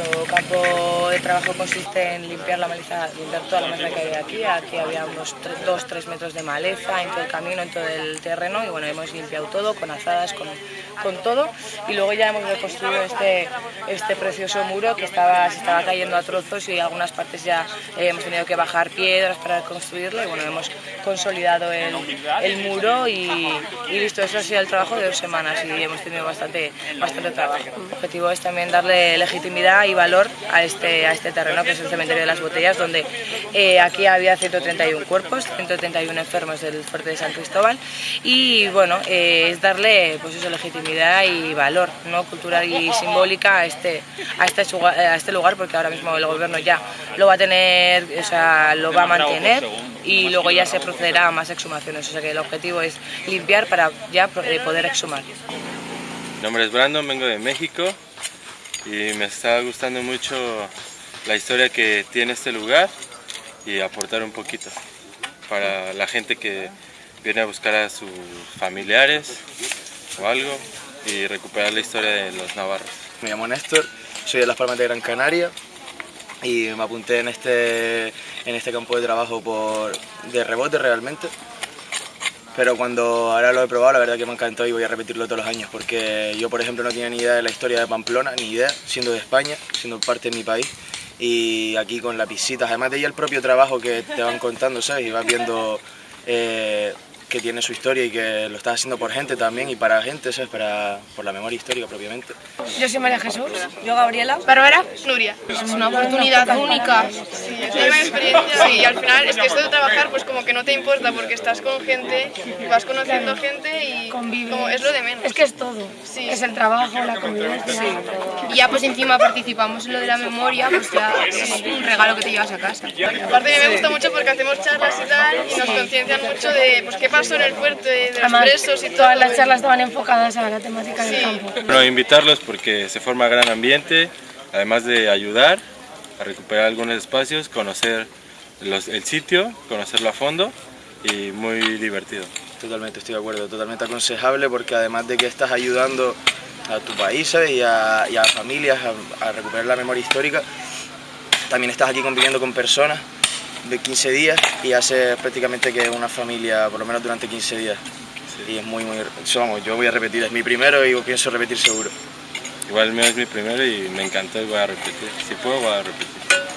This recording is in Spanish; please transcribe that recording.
nuestro campo de trabajo consiste en limpiar la maleza, limpiar toda la maleza que había aquí. Aquí había unos 2-3 metros de maleza en todo el camino, en todo el terreno y bueno, hemos limpiado todo con azadas, con, todo y luego ya hemos reconstruido este, este precioso muro que estaba, se estaba cayendo a trozos y algunas partes ya eh, hemos tenido que bajar piedras para construirlo y bueno, hemos consolidado el, muro y, y, listo, eso ha sido el trabajo de dos semanas y hemos tenido bastante, bastante trabajo. El objetivo es también darle legitimidad y valor a este, a este terreno que es el cementerio de las botellas donde eh, aquí había 131 cuerpos, 131 enfermos del fuerte de San Cristóbal. Y bueno, eh, es darle pues eso, legitimidad y valor ¿no? cultural y simbólica a este, a, este, a este lugar porque ahora mismo el gobierno ya lo va a tener, o sea, lo va a mantener y luego ya se procederá a más exhumaciones, o sea que el objetivo es limpiar para ya eh, poder exhumar. Mi nombre es Brandon, vengo de México y me está gustando mucho la historia que tiene este lugar y aportar un poquito para la gente que viene a buscar a sus familiares o algo y recuperar la historia de los navarros. Me llamo Néstor, soy de Las Palmas de Gran Canaria y me apunté en este, en este campo de trabajo por, de rebote realmente. Pero cuando ahora lo he probado, la verdad que me encantó y voy a repetirlo todos los años, porque yo, por ejemplo, no tenía ni idea de la historia de Pamplona, ni idea, siendo de España, siendo parte de mi país. Y aquí con las visitas, además de ya el propio trabajo que te van contando, ¿sabes? Y vas viendo eh, que tiene su historia y que lo estás haciendo por gente también y para gente, ¿sabes? Para, por la memoria histórica propiamente. Yo soy María Jesús, yo Gabriela. Bárbara, Nuria. Es una oportunidad única. Sí, es una experiencia sí, y al final es que esto de trabajar pues como que no te importa porque estás con gente, vas conociendo gente y como es lo de menos. Es que es todo. Sí. Es el trabajo, la convivencia. Y ya pues encima participamos en lo de la memoria, pues ya es un regalo que te llevas a casa. Aparte a mí me gusta mucho porque hacemos charlas y tal y nos conciencian mucho de pues qué pasó en el fuerte, de los Además, presos y todo. todas las charlas estaban enfocadas a la temática del Sí. campo. Bueno, invitarlos porque se forma gran ambiente, además de ayudar a recuperar algunos espacios, conocer los- el sitio, conocerlo a fondo y muy divertido. Totalmente, estoy de acuerdo, totalmente aconsejable porque además de que estás ayudando a tu país ¿sabes? y, a, y a familias a, a recuperar la memoria histórica, también estás aquí conviviendo con personas de 15 días y haces prácticamente que una familia, por lo menos durante 15 días. Y es muy, muy... Vamos, yo voy a repetir, es mi primero y pienso repetir seguro. Igual el mío es mi primero y me encantó y voy a repetir. Si puedo, voy a repetir.